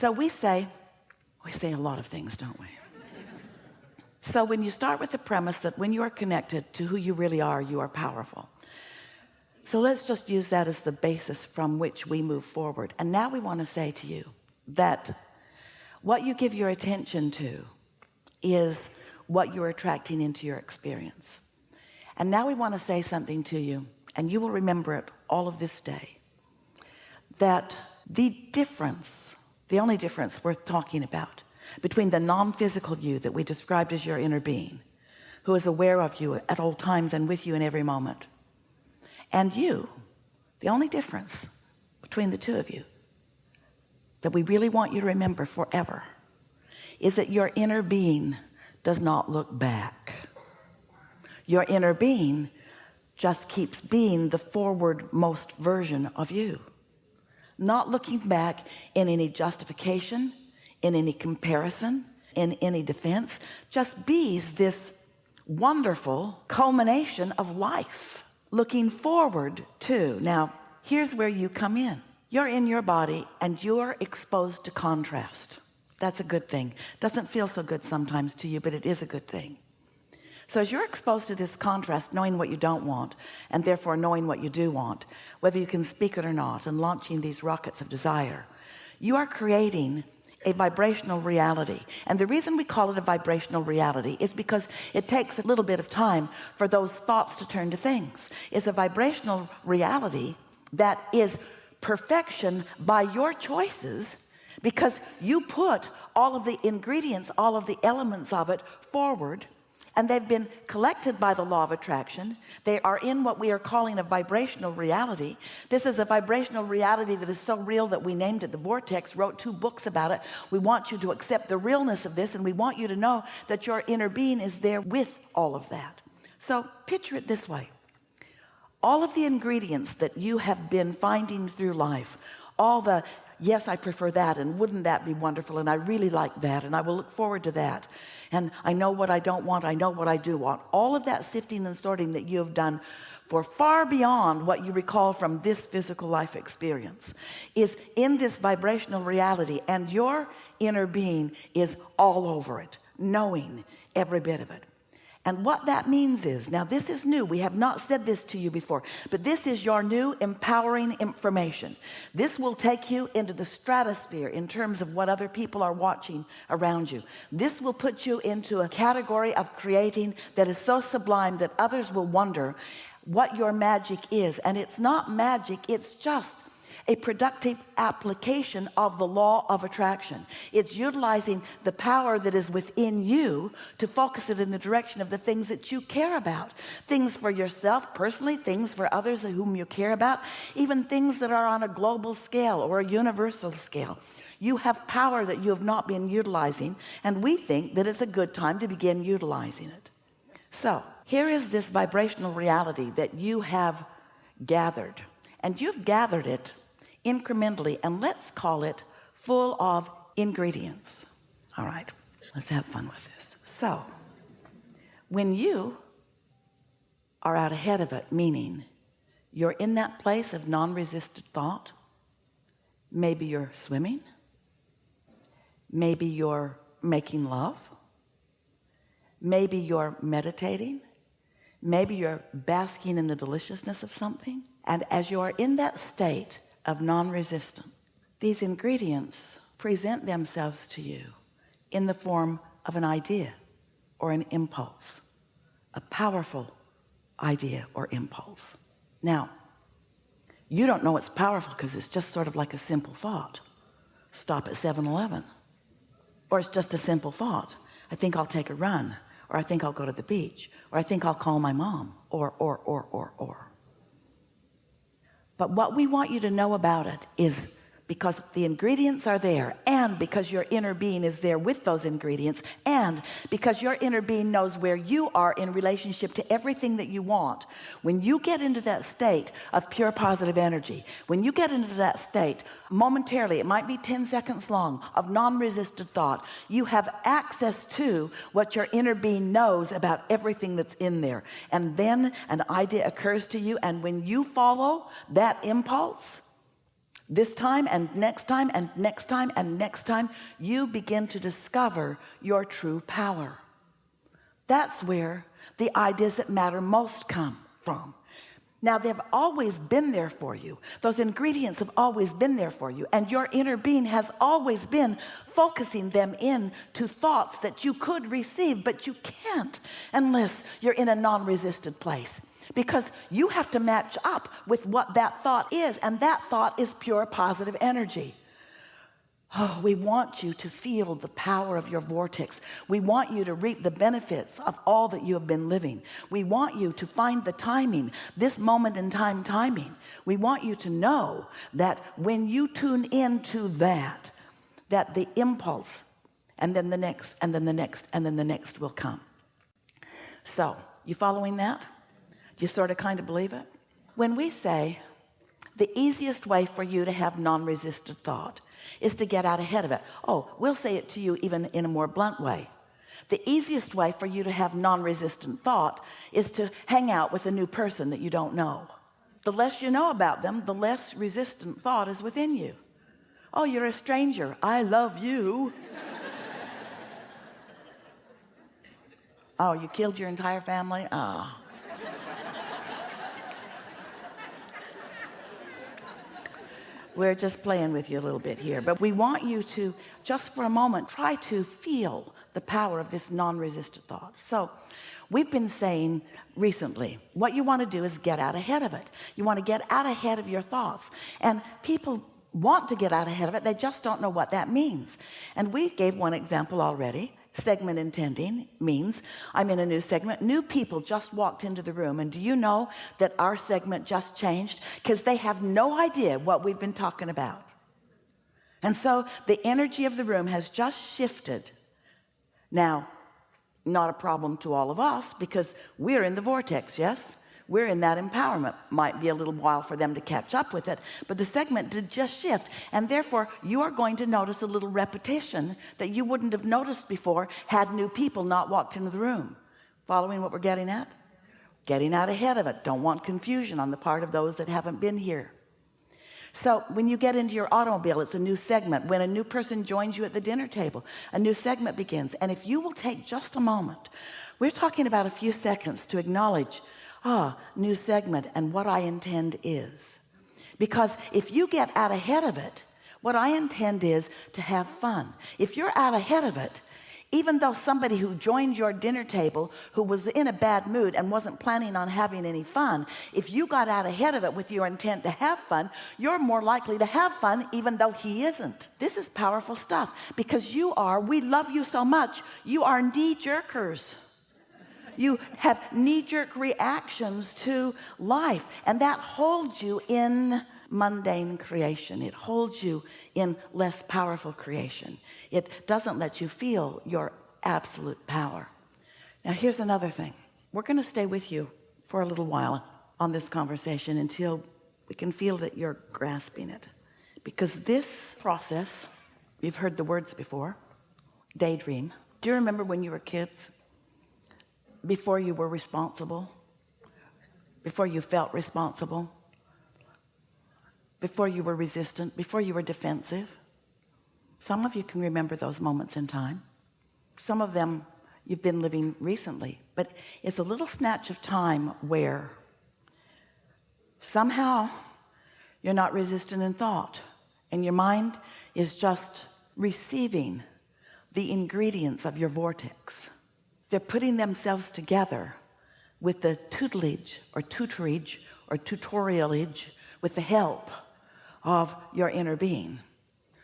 so we say we say a lot of things don't we? So when you start with the premise that when you are connected to who you really are you are powerful. So let's just use that as the basis from which we move forward. And now we want to say to you that what you give your attention to is what you're attracting into your experience. And now we want to say something to you and you will remember it all of this day that the difference the only difference worth talking about between the non-physical you that we described as your inner being who is aware of you at all times and with you in every moment and you the only difference between the two of you that we really want you to remember forever is that your inner being does not look back. Your inner being just keeps being the forward most version of you not looking back in any justification in any comparison in any defense just bees this wonderful culmination of life. Looking forward to now here's where you come in. You're in your body and you're exposed to contrast. That's a good thing. Doesn't feel so good sometimes to you but it is a good thing so as you're exposed to this contrast knowing what you don't want and therefore knowing what you do want whether you can speak it or not and launching these rockets of desire you are creating a vibrational reality. And the reason we call it a vibrational reality is because it takes a little bit of time for those thoughts to turn to things. It's a vibrational reality that is perfection by your choices because you put all of the ingredients all of the elements of it forward and they've been collected by the law of attraction. They are in what we are calling a vibrational reality. This is a vibrational reality that is so real that we named it the vortex wrote two books about it. We want you to accept the realness of this and we want you to know that your inner being is there with all of that. So picture it this way. All of the ingredients that you have been finding through life all the yes I prefer that and wouldn't that be wonderful? And I really like that and I will look forward to that. And I know what I don't want I know what I do want. All of that sifting and sorting that you have done for far beyond what you recall from this physical life experience is in this vibrational reality and your inner being is all over it knowing every bit of it and what that means is now this is new we have not said this to you before but this is your new empowering information. This will take you into the stratosphere in terms of what other people are watching around you. This will put you into a category of creating that is so sublime that others will wonder what your magic is. And it's not magic it's just a productive application of the law of attraction. It's utilizing the power that is within you to focus it in the direction of the things that you care about. Things for yourself personally things for others whom you care about even things that are on a global scale or a universal scale. You have power that you have not been utilizing and we think that it's a good time to begin utilizing it. So here is this vibrational reality that you have gathered and you've gathered it incrementally and let's call it full of ingredients. All right let's have fun with this. So when you are out ahead of it meaning you're in that place of non-resistant thought maybe you're swimming maybe you're making love maybe you're meditating maybe you're basking in the deliciousness of something and as you are in that state of non-resistant. These ingredients present themselves to you in the form of an idea or an impulse a powerful idea or impulse. Now you don't know it's powerful because it's just sort of like a simple thought. Stop at 7-Eleven or it's just a simple thought. I think I'll take a run or I think I'll go to the beach or I think I'll call my mom or or or or or but what we want you to know about it is because the ingredients are there and because your inner being is there with those ingredients and because your inner being knows where you are in relationship to everything that you want. When you get into that state of pure positive energy when you get into that state momentarily it might be 10 seconds long of non-resistant thought you have access to what your inner being knows about everything that's in there. And then an idea occurs to you and when you follow that impulse this time and next time and next time and next time you begin to discover your true power. That's where the ideas that matter most come from. Now they've always been there for you. Those ingredients have always been there for you. And your inner being has always been focusing them in to thoughts that you could receive but you can't unless you're in a non-resistant place because you have to match up with what that thought is and that thought is pure positive energy Oh, we want you to feel the power of your vortex. We want you to reap the benefits of all that you have been living. We want you to find the timing, this moment in time timing. We want you to know that when you tune into that, that the impulse and then the next and then the next and then the next will come. So you following that? You sort of kind of believe it? When we say the easiest way for you to have non-resistant thought is to get out ahead of it. Oh, we'll say it to you even in a more blunt way. The easiest way for you to have non-resistant thought is to hang out with a new person that you don't know. The less you know about them, the less resistant thought is within you. Oh, you're a stranger. I love you. oh, you killed your entire family? Ah. Oh. We're just playing with you a little bit here but we want you to just for a moment try to feel the power of this non-resistant thought. So we've been saying recently what you want to do is get out ahead of it. You want to get out ahead of your thoughts. And people want to get out ahead of it. They just don't know what that means. And we gave one example already segment intending means I'm in a new segment. New people just walked into the room and do you know that our segment just changed? Because they have no idea what we've been talking about. And so the energy of the room has just shifted. Now not a problem to all of us because we're in the vortex yes we're in that empowerment. Might be a little while for them to catch up with it but the segment did just shift and therefore you are going to notice a little repetition that you wouldn't have noticed before had new people not walked into the room. Following what we're getting at? Getting out ahead of it. Don't want confusion on the part of those that haven't been here. So when you get into your automobile it's a new segment. When a new person joins you at the dinner table a new segment begins. And if you will take just a moment we're talking about a few seconds to acknowledge ah new segment and what I intend is. Because if you get out ahead of it what I intend is to have fun. If you're out ahead of it even though somebody who joined your dinner table who was in a bad mood and wasn't planning on having any fun if you got out ahead of it with your intent to have fun you're more likely to have fun even though he isn't. This is powerful stuff. Because you are we love you so much you are knee jerkers you have knee-jerk reactions to life and that holds you in mundane creation. It holds you in less powerful creation. It doesn't let you feel your absolute power. Now here's another thing. We're going to stay with you for a little while on this conversation until we can feel that you're grasping it. Because this process you've heard the words before daydream. Do you remember when you were kids before you were responsible? Before you felt responsible? Before you were resistant? Before you were defensive? Some of you can remember those moments in time. Some of them you've been living recently but it's a little snatch of time where somehow you're not resistant in thought and your mind is just receiving the ingredients of your vortex they're putting themselves together with the tutelage or tutorage or tutorialage with the help of your inner being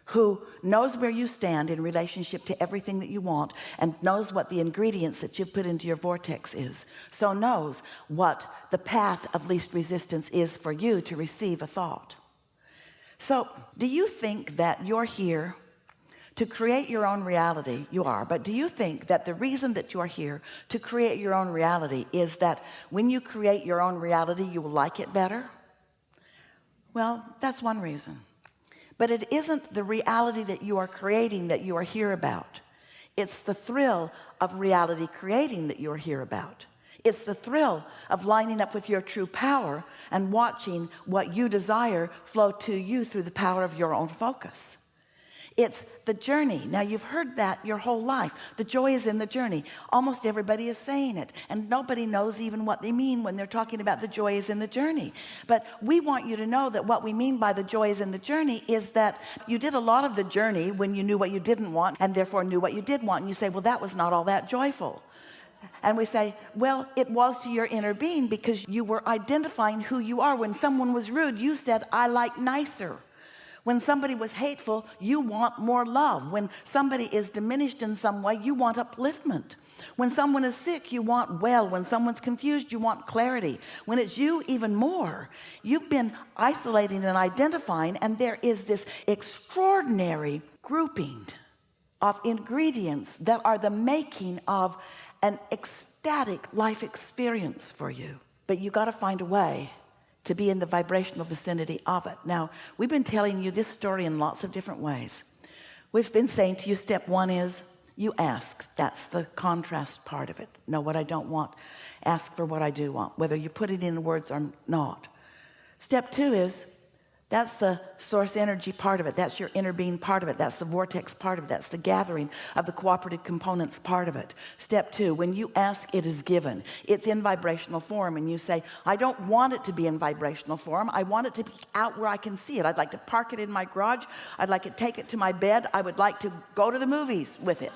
who knows where you stand in relationship to everything that you want and knows what the ingredients that you've put into your vortex is. So knows what the path of least resistance is for you to receive a thought. So do you think that you're here to create your own reality you are. But do you think that the reason that you are here to create your own reality is that when you create your own reality you will like it better? Well that's one reason. But it isn't the reality that you are creating that you are here about. It's the thrill of reality creating that you're here about. It's the thrill of lining up with your true power and watching what you desire flow to you through the power of your own focus it's the journey. Now you've heard that your whole life. The joy is in the journey. Almost everybody is saying it and nobody knows even what they mean when they're talking about the joy is in the journey. But we want you to know that what we mean by the joy is in the journey is that you did a lot of the journey when you knew what you didn't want and therefore knew what you did want and you say well that was not all that joyful. And we say well it was to your inner being because you were identifying who you are. When someone was rude you said I like nicer when somebody was hateful you want more love. When somebody is diminished in some way you want upliftment. When someone is sick you want well. When someone's confused you want clarity. When it's you even more. You've been isolating and identifying and there is this extraordinary grouping of ingredients that are the making of an ecstatic life experience for you. But you got to find a way to be in the vibrational vicinity of it. Now we've been telling you this story in lots of different ways. We've been saying to you step one is you ask. That's the contrast part of it. Know what I don't want? Ask for what I do want whether you put it in words or not. Step two is that's the source energy part of it. That's your inner being part of it. That's the vortex part of it. That's the gathering of the cooperative components part of it. Step two when you ask it is given. It's in vibrational form and you say I don't want it to be in vibrational form. I want it to be out where I can see it. I'd like to park it in my garage. I'd like to take it to my bed. I would like to go to the movies with it.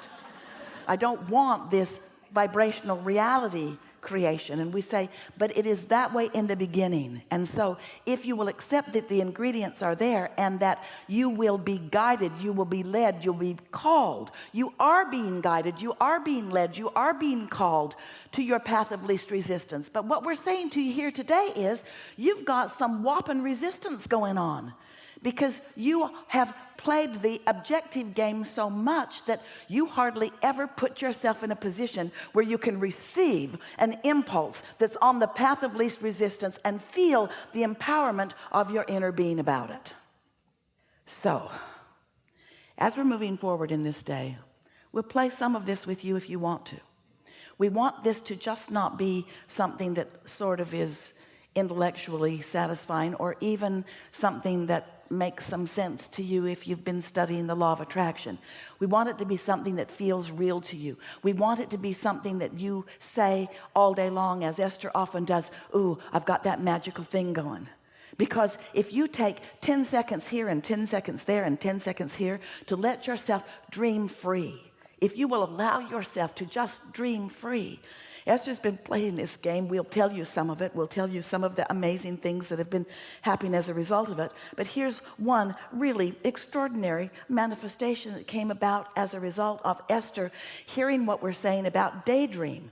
I don't want this vibrational reality creation. And we say but it is that way in the beginning. And so if you will accept that the ingredients are there and that you will be guided you will be led you'll be called. You are being guided you are being led you are being called to your path of least resistance. But what we're saying to you here today is you've got some whopping resistance going on because you have played the objective game so much that you hardly ever put yourself in a position where you can receive an impulse that's on the path of least resistance and feel the empowerment of your inner being about it. So as we're moving forward in this day we'll play some of this with you if you want to. We want this to just not be something that sort of is intellectually satisfying or even something that makes some sense to you if you've been studying the law of attraction. We want it to be something that feels real to you. We want it to be something that you say all day long as Esther often does Ooh, I've got that magical thing going. Because if you take 10 seconds here and 10 seconds there and 10 seconds here to let yourself dream free if you will allow yourself to just dream free. Esther's been playing this game. We'll tell you some of it. We'll tell you some of the amazing things that have been happening as a result of it. But here's one really extraordinary manifestation that came about as a result of Esther hearing what we're saying about daydream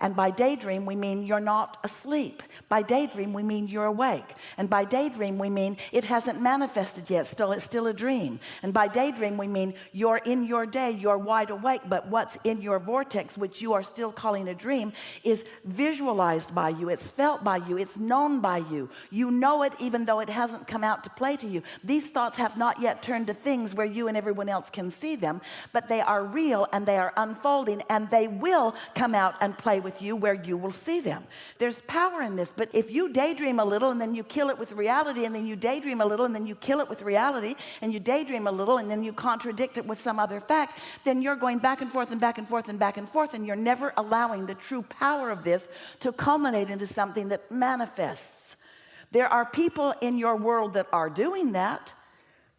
and by daydream we mean you're not asleep. By daydream we mean you're awake. And by daydream we mean it hasn't manifested yet. Still it's still a dream. And by daydream we mean you're in your day you're wide awake but what's in your vortex which you are still calling a dream is visualized by you. It's felt by you. It's known by you. You know it even though it hasn't come out to play to you. These thoughts have not yet turned to things where you and everyone else can see them but they are real and they are unfolding and they will come out and play with with you where you will see them. There's power in this but if you daydream a little and then you kill it with reality and then you daydream a little and then you kill it with reality and you daydream a little and then you contradict it with some other fact then you're going back and forth and back and forth and back and forth and you're never allowing the true power of this to culminate into something that manifests. There are people in your world that are doing that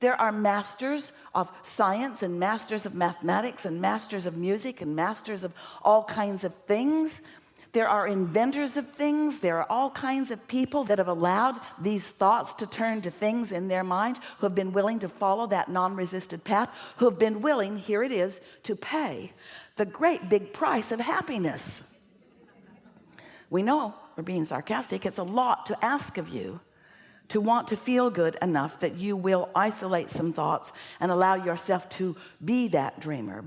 there are masters of science and masters of mathematics and masters of music and masters of all kinds of things. There are inventors of things. There are all kinds of people that have allowed these thoughts to turn to things in their mind who have been willing to follow that non-resisted path who have been willing here it is to pay the great big price of happiness. We know we're being sarcastic it's a lot to ask of you to want to feel good enough that you will isolate some thoughts and allow yourself to be that dreamer